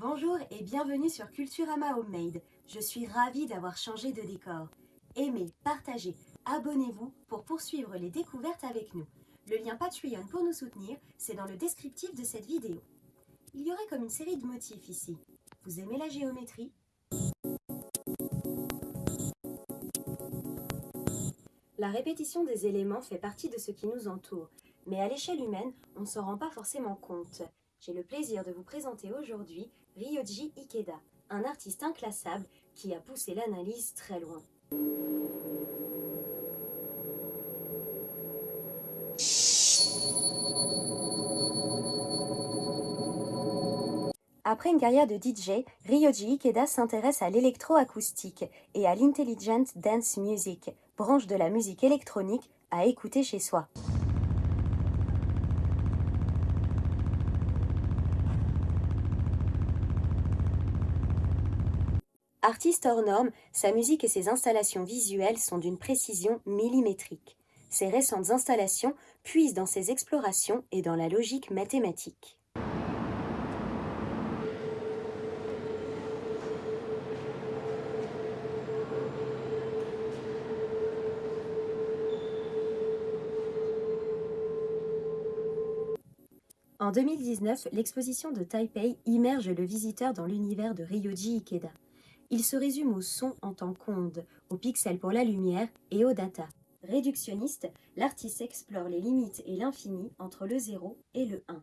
Bonjour et bienvenue sur Culturama Homemade. Je suis ravie d'avoir changé de décor. Aimez, partagez, abonnez-vous pour poursuivre les découvertes avec nous. Le lien Patreon pour nous soutenir, c'est dans le descriptif de cette vidéo. Il y aurait comme une série de motifs ici. Vous aimez la géométrie? La répétition des éléments fait partie de ce qui nous entoure, mais à l'échelle humaine, on ne s'en rend pas forcément compte. J'ai le plaisir de vous présenter aujourd'hui Ryoji Ikeda, un artiste inclassable qui a poussé l'analyse très loin. Après une carrière de DJ, Ryoji Ikeda s'intéresse à l'électroacoustique et à l'intelligent dance music, branche de la musique électronique à écouter chez soi. Artiste hors norme, sa musique et ses installations visuelles sont d'une précision millimétrique. Ses récentes installations puisent dans ses explorations et dans la logique mathématique. En 2019, l'exposition de Taipei immerge le visiteur dans l'univers de Ryoji Ikeda. Il se résume au son en tant qu'onde, aux pixels pour la lumière et aux data. Réductionniste, l'artiste explore les limites et l'infini entre le 0 et le 1.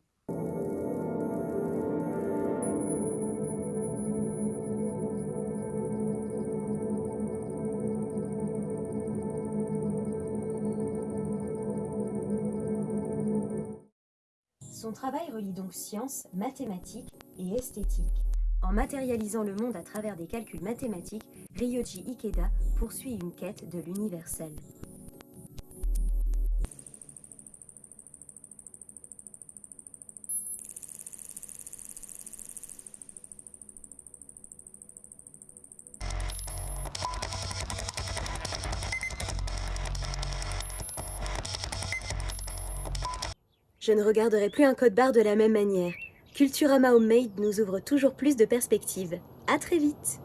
Son travail relie donc science, mathématiques et esthétique. En matérialisant le monde à travers des calculs mathématiques, Ryoji Ikeda poursuit une quête de l'universel. Je ne regarderai plus un code barre de la même manière. Culturama Homemade nous ouvre toujours plus de perspectives. À très vite